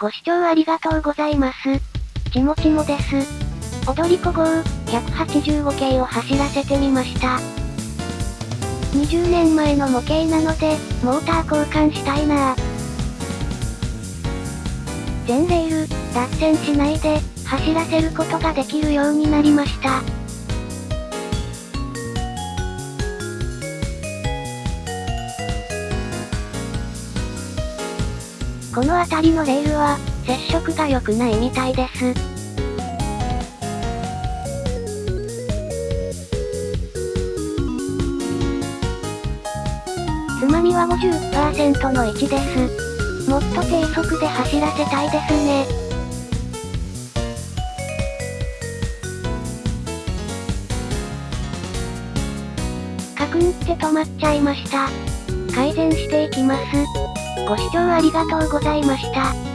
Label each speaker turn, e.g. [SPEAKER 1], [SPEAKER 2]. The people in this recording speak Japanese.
[SPEAKER 1] ご視聴ありがとうございます。ちもちもです。踊り子号、185系を走らせてみました。20年前の模型なので、モーター交換したいな全レール、脱線しないで、走らせることができるようになりました。この辺りのレールは、接触が良くないみたいです。つまみは50%の位置です。もっと低速で走らせたいですね。カクンって止まっちゃいました。改善していきます。ご視聴ありがとうございました。